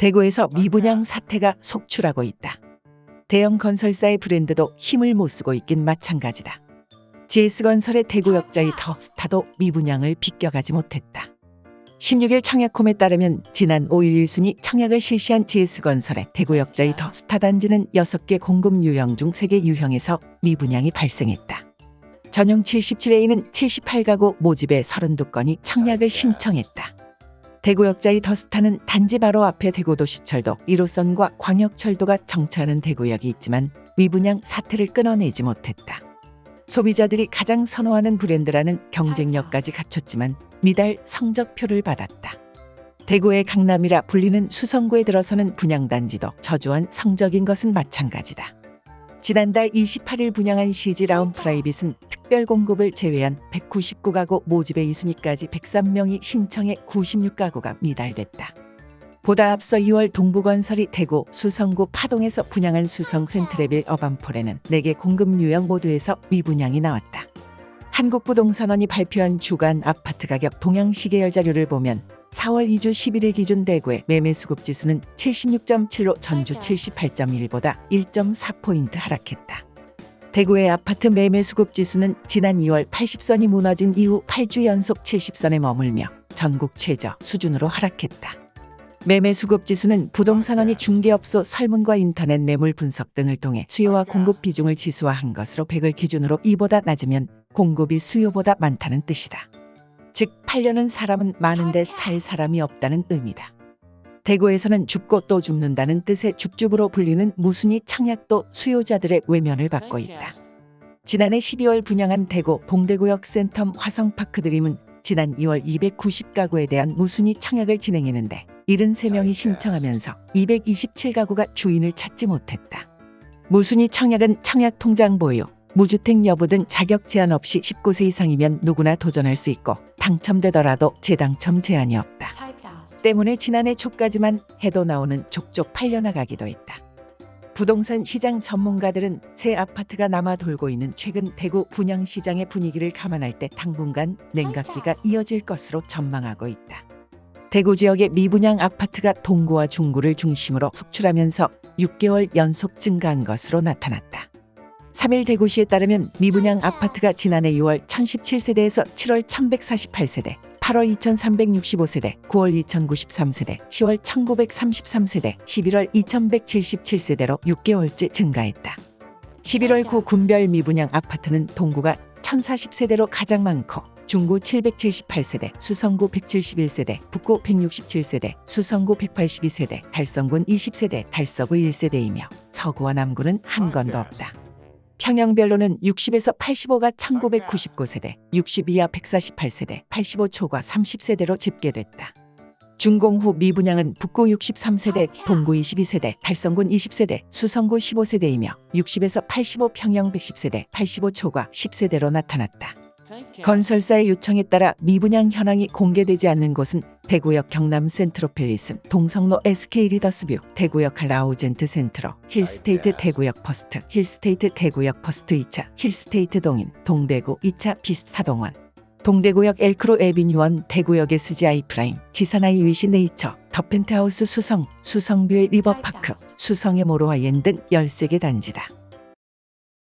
대구에서 미분양 사태가 속출하고 있다. 대형 건설사의 브랜드도 힘을 못 쓰고 있긴 마찬가지다. GS건설의 대구 역자의 더 스타도 미분양을 비껴가지 못했다. 16일 청약홈에 따르면 지난 5일 1순위 청약을 실시한 GS건설의 대구 역자의 더 스타 단지는 6개 공급 유형 중 3개 유형에서 미분양이 발생했다. 전용 77A는 78가구 모집에 32건이 청약을 신청했다. 대구역자의 더스타는 단지 바로 앞에 대구도시철도 1호선과 광역철도가 정차하는 대구역이 있지만 미분양 사태를 끊어내지 못했다. 소비자들이 가장 선호하는 브랜드라는 경쟁력까지 갖췄지만 미달 성적표를 받았다. 대구의 강남이라 불리는 수성구에 들어서는 분양단지도 저조한 성적인 것은 마찬가지다. 지난달 28일 분양한 CG 라운 프라이빗은 특별 공급을 제외한 199가구 모집의 2순위까지 103명이 신청해 96가구가 미달됐다. 보다 앞서 2월 동부건설이 대구 수성구 파동에서 분양한 수성 센트레빌 어반폴에는 4개 공급 유형 모두에서 미분양이 나왔다. 한국부동산원이 발표한 주간 아파트 가격 동향 시계열 자료를 보면 4월 2주 11일 기준 대구의 매매 수급 지수는 76.7로 전주 78.1보다 1.4포인트 하락했다. 대구의 아파트 매매 수급 지수는 지난 2월 80선이 무너진 이후 8주 연속 70선에 머물며 전국 최저 수준으로 하락했다. 매매 수급 지수는 부동산원이 중개업소 설문과 인터넷 매물 분석 등을 통해 수요와 공급 비중을 지수화한 것으로 100을 기준으로 이보다 낮으면 공급이 수요보다 많다는 뜻이다. 즉 팔려는 사람은 많은데 살 사람이 없다는 의미다. 대구에서는 죽고 또 죽는다는 뜻의 죽죽으로 불리는 무순위 청약도 수요자들의 외면을 받고 있다. 지난해 12월 분양한 대구 동대구역 센텀 화성파크 드림은 지난 2월 290가구에 대한 무순위 청약을 진행했는데 73명이 신청하면서 227가구가 주인을 찾지 못했다. 무순위 청약은 청약 통장 보유, 무주택 여부 등 자격 제한 없이 19세 이상이면 누구나 도전할 수 있고 당첨되더라도 재당첨 제한이 없다. 때문에 지난해 초까지만 해도 나오는 족족 팔려나가기도 했다. 부동산 시장 전문가들은 새 아파트가 남아 돌고 있는 최근 대구 분양 시장의 분위기를 감안할 때 당분간 냉각기가 이어질 것으로 전망하고 있다. 대구 지역의 미분양 아파트가 동구와 중구를 중심으로 속출하면서 6개월 연속 증가한 것으로 나타났다. 3일 대구시에 따르면 미분양 아파트가 지난해 6월 1017세대에서 7월 1148세대, 8월 2365세대, 9월 2093세대, 10월 1933세대, 11월 2177세대로 6개월째 증가했다. 11월 구 군별 미분양 아파트는 동구가 1040세대로 가장 많고 중구 778세대, 수성구 171세대, 북구 167세대, 수성구 182세대, 달성군 20세대, 달서구 1세대이며 서구와 남구는 한 건도 없다. 평형별로는 60에서 85가 1999세대, 60 이하 148세대, 85 초과 30세대로 집계됐다. 준공 후 미분양은 북구 63세대, 동구 22세대, 달성군 20세대, 수성구 15세대이며 60에서 85 평형 110세대, 85 초과 10세대로 나타났다. 건설사의 요청에 따라 미분양 현황이 공개되지 않는 곳은 대구역 경남 센트로펠리스, 동성로 SK 리더스뷰, 대구역 라우젠트 센트로, 힐스테이트 대구역 퍼스트, 힐스테이트 대구역 퍼스트 2차, 힐스테이트 동인, 동대구 2차 비스타동원, 동대구역 엘크로 에비뉴원, 대구역 SGI 프라임, 지산 아이위시 네이처, 더 펜트하우스 수성, 수성뷰웰 리버파크, 수성의 모로아이엔 등 13개 단지다.